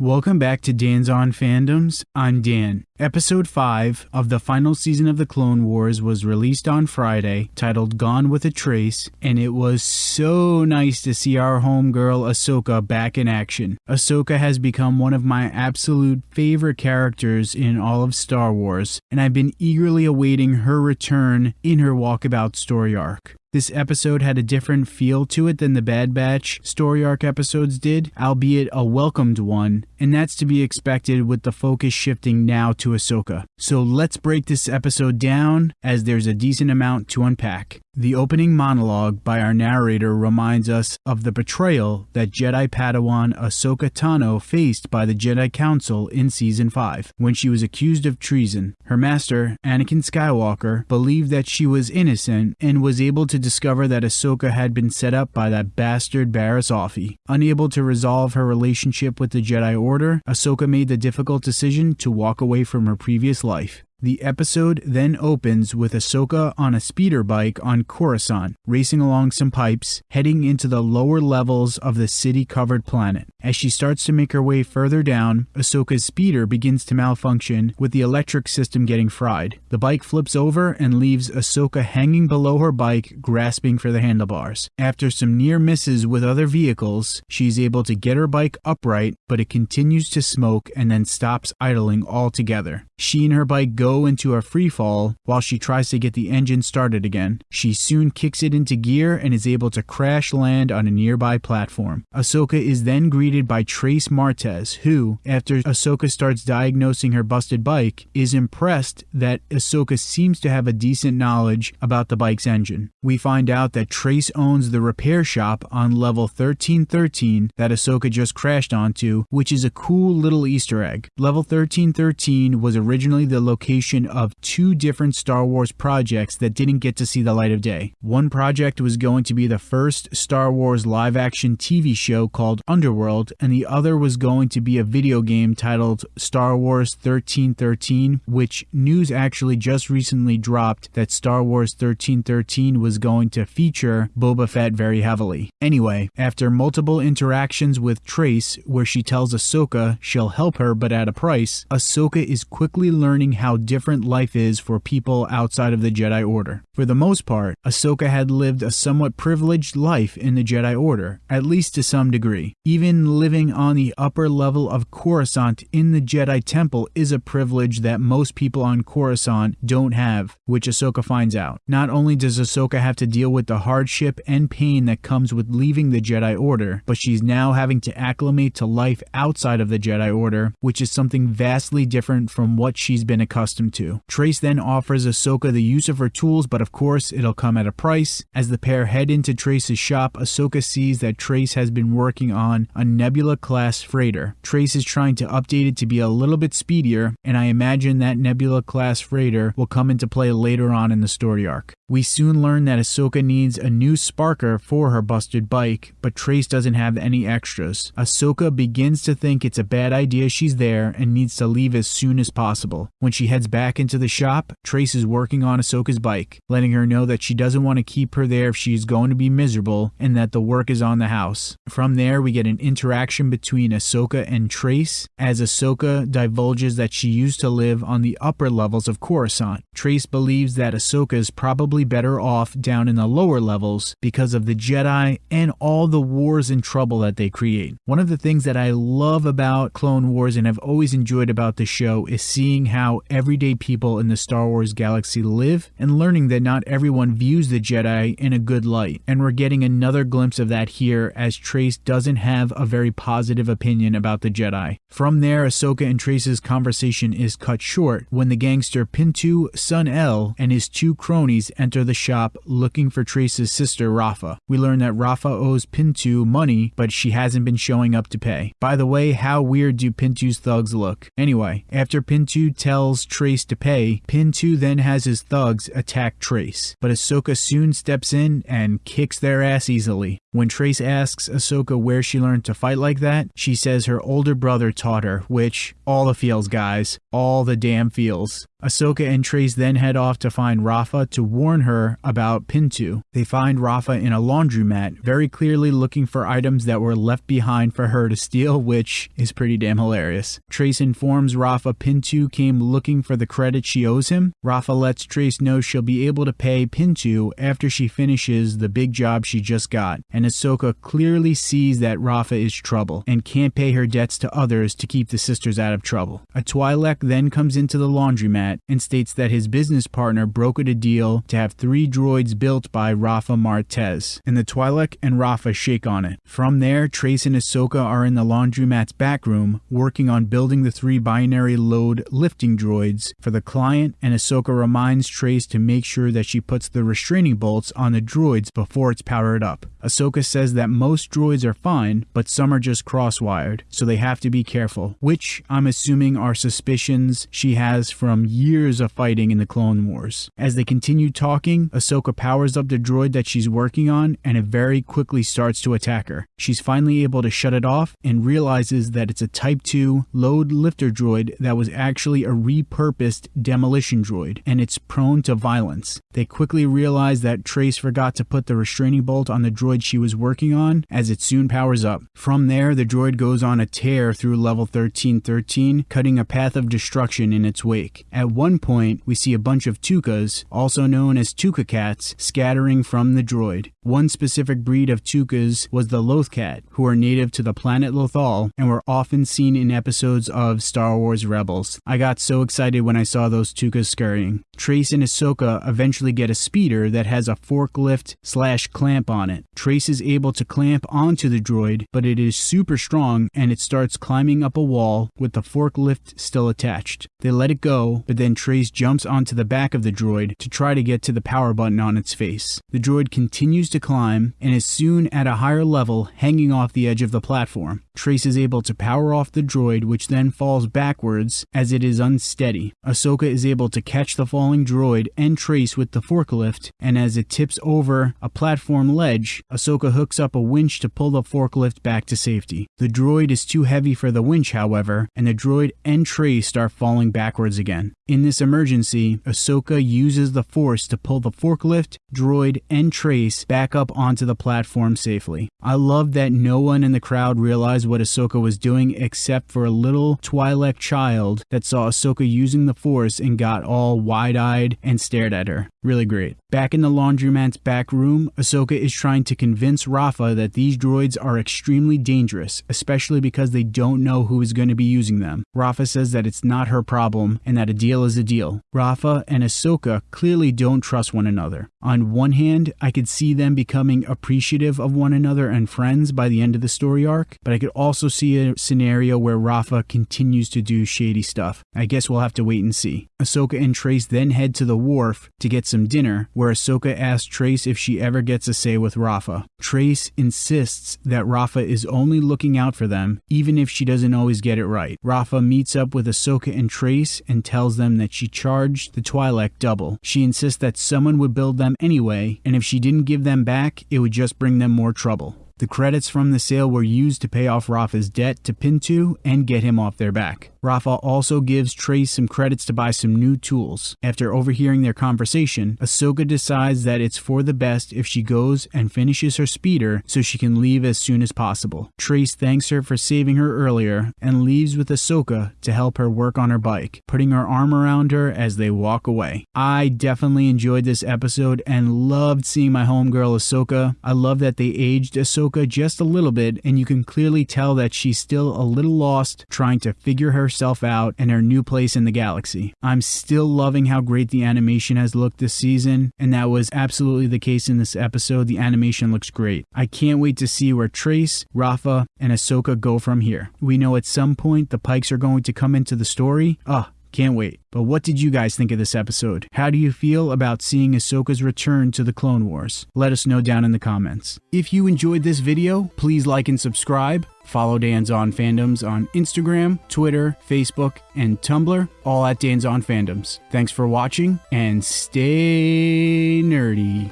Welcome back to Dan's On Fandoms. I'm Dan. Episode 5 of the final season of the Clone Wars was released on Friday, titled Gone with a Trace, and it was so nice to see our homegirl Ahsoka back in action. Ahsoka has become one of my absolute favorite characters in all of Star Wars, and I've been eagerly awaiting her return in her walkabout story arc. This episode had a different feel to it than the Bad Batch story arc episodes did, albeit a welcomed one, and that's to be expected with the focus shifting now to Ahsoka. So let's break this episode down as there's a decent amount to unpack. The opening monologue by our narrator reminds us of the betrayal that Jedi Padawan Ahsoka Tano faced by the Jedi Council in Season 5 when she was accused of treason. Her master, Anakin Skywalker, believed that she was innocent and was able to discover that Ahsoka had been set up by that bastard Barriss Offee. Unable to resolve her relationship with the Jedi Order, Ahsoka made the difficult decision to walk away from her previous life. The episode then opens with Ahsoka on a speeder bike on Coruscant, racing along some pipes, heading into the lower levels of the city covered planet. As she starts to make her way further down, Ahsoka's speeder begins to malfunction, with the electric system getting fried. The bike flips over and leaves Ahsoka hanging below her bike, grasping for the handlebars. After some near misses with other vehicles, she's able to get her bike upright, but it continues to smoke and then stops idling altogether. She and her bike go into a free fall while she tries to get the engine started again. She soon kicks it into gear and is able to crash land on a nearby platform. Ahsoka is then greeted by Trace Martez, who, after Ahsoka starts diagnosing her busted bike, is impressed that Ahsoka seems to have a decent knowledge about the bike's engine. We find out that Trace owns the repair shop on level 1313 that Ahsoka just crashed onto, which is a cool little Easter egg. Level 1313 was originally the location of two different Star Wars projects that didn't get to see the light of day. One project was going to be the first Star Wars live action TV show called Underworld, and the other was going to be a video game titled Star Wars 1313, which news actually just recently dropped that Star Wars 1313 was going to feature Boba Fett very heavily. Anyway, after multiple interactions with Trace, where she tells Ahsoka she'll help her but at a price, Ahsoka is quickly learning how different life is for people outside of the Jedi Order. For the most part, Ahsoka had lived a somewhat privileged life in the Jedi Order, at least to some degree. Even living on the upper level of Coruscant in the Jedi Temple is a privilege that most people on Coruscant don't have, which Ahsoka finds out. Not only does Ahsoka have to deal with the hardship and pain that comes with leaving the Jedi Order, but she's now having to acclimate to life outside of the Jedi Order, which is something vastly different from what she's been accustomed to. Trace then offers Ahsoka the use of her tools, but of course it'll come at a price. As the pair head into Trace's shop, Ahsoka sees that Trace has been working on a Nebula class freighter. Trace is trying to update it to be a little bit speedier, and I imagine that Nebula class freighter will come into play later on in the story arc. We soon learn that Ahsoka needs a new sparker for her busted bike, but Trace doesn't have any extras. Ahsoka begins to think it's a bad idea she's there and needs to leave as soon as possible. When she heads back into the shop, Trace is working on Ahsoka's bike, letting her know that she doesn't want to keep her there if she's going to be miserable and that the work is on the house. From there, we get an interaction between Ahsoka and Trace as Ahsoka divulges that she used to live on the upper levels of Coruscant. Trace believes that Ahsoka is probably better off down in the lower levels because of the Jedi and all the wars and trouble that they create. One of the things that I love about Clone Wars and have always enjoyed about the show is seeing how everyday people in the Star Wars galaxy live and learning that not everyone views the Jedi in a good light. And we're getting another glimpse of that here as Trace doesn't have a very positive opinion about the Jedi. From there, Ahsoka and Trace's conversation is cut short when the gangster Pintu Sun El and his two cronies enter the shop looking for Trace's sister Rafa. We learn that Rafa owes Pintu money, but she hasn't been showing up to pay. By the way, how weird do Pintu's thugs look? Anyway, after Pintu tells Trace to pay, Pintu then has his thugs attack Trace, but Ahsoka soon steps in and kicks their ass easily. When Trace asks Ahsoka where she learned to fight like that, she says her older brother taught her, which, all the feels, guys. All the damn feels. Ahsoka and Trace then head off to find Rafa to warn her about Pintu. They find Rafa in a laundromat, very clearly looking for items that were left behind for her to steal, which is pretty damn hilarious. Trace informs Rafa Pintu came looking for the credit she owes him. Rafa lets Trace know she'll be able to pay Pintu after she finishes the big job she just got, and Ahsoka clearly sees that Rafa is trouble and can't pay her debts to others to keep the sisters out of trouble. A Twi'lek then comes into the laundromat and states that his business partner brokered a deal to have three droids built by Rafa Martez, and the Twi'lek and Rafa shake on it. From there, Trace and Ahsoka are in the laundromat's back room working on building the three binary load lifting droids for the client, and Ahsoka reminds Trace to make sure that she puts the restraining bolts on the droids before it's powered up. Ahsoka says that most droids are fine, but some are just crosswired, so they have to be careful, which I'm assuming are suspicions she has from years of fighting in the Clone Wars. As they continue talking, Ahsoka powers up the droid that she's working on and it very quickly starts to attack her. She's finally able to shut it off and realizes that it's a Type 2 load lifter droid that was actually a repurposed demolition droid and it's prone to violence. They quickly realize that Trace forgot to put the restraining bolt on the droid she was working on as it soon powers up. From there, the droid goes on a tear through level 1313, cutting a path of destruction in its wake. At one point, we see a bunch of Tookas, also known as Tooka cats, scattering from the droid. One specific breed of Tookas was the Lothcat, who are native to the planet Lothal and were often seen in episodes of Star Wars Rebels. I got so excited when I saw those Tookas scurrying. Trace and Ahsoka eventually get a speeder that has a forklift slash clamp on it. Trace is able to clamp onto the droid, but it is super strong and it starts climbing up a wall with the forklift still attached. They let it go, but then Trace jumps onto the back of the droid to try to get to the power button on its face. The droid continues to climb and is soon at a higher level, hanging off the edge of the platform. Trace is able to power off the droid, which then falls backwards as it is unsteady. Ahsoka is able to catch the falling droid and Trace with the forklift, and as it tips over a platform ledge, Ahsoka hooks up a winch to pull the forklift back to safety. The droid is too heavy for the winch, however, and the droid and Trace start falling backwards again. In this emergency, Ahsoka uses the Force to pull the forklift, droid, and Trace back up onto the platform safely. I love that no one in the crowd realized what Ahsoka was doing except for a little Twi'lek child that saw Ahsoka using the Force and got all wide eyed and stared at her. Really great. Back in the laundromat's back room, Ahsoka is trying to convince Rafa that these droids are extremely dangerous, especially because they don't know who is going to be using them. Rafa says that it's not her problem and that a deal is a deal. Rafa and Ahsoka clearly don't trust one another. On one hand, I could see them becoming appreciative of one another and friends by the end of the story arc, but I could also see a scenario where Rafa continues to do shady stuff. I guess we'll have to wait and see. Ahsoka and Trace then head to the wharf to get some dinner, where Ahsoka asks Trace if she ever gets a say with Rafa. Trace insists that Rafa is only looking out for them, even if she doesn't always get it right. Rafa meets up with Ahsoka and Trace and tells them that she charged the Twi'lek double. She insists that someone would build them anyway, and if she didn't give them back, it would just bring them more trouble. The credits from the sale were used to pay off Rafa's debt to Pintu and get him off their back. Rafa also gives Trace some credits to buy some new tools. After overhearing their conversation, Ahsoka decides that it's for the best if she goes and finishes her speeder so she can leave as soon as possible. Trace thanks her for saving her earlier and leaves with Ahsoka to help her work on her bike, putting her arm around her as they walk away. I definitely enjoyed this episode and loved seeing my homegirl Ahsoka. I love that they aged Ahsoka just a little bit and you can clearly tell that she's still a little lost trying to figure herself out and her new place in the galaxy. I'm still loving how great the animation has looked this season, and that was absolutely the case in this episode. The animation looks great. I can't wait to see where Trace, Rafa, and Ahsoka go from here. We know at some point the Pikes are going to come into the story. Ah, can't wait. But what did you guys think of this episode? How do you feel about seeing Ahsoka's return to the Clone Wars? Let us know down in the comments. If you enjoyed this video, please like and subscribe. Follow Dan's On Fandoms on Instagram, Twitter, Facebook, and Tumblr, all at Dan's On Fandoms. Thanks for watching and stay nerdy.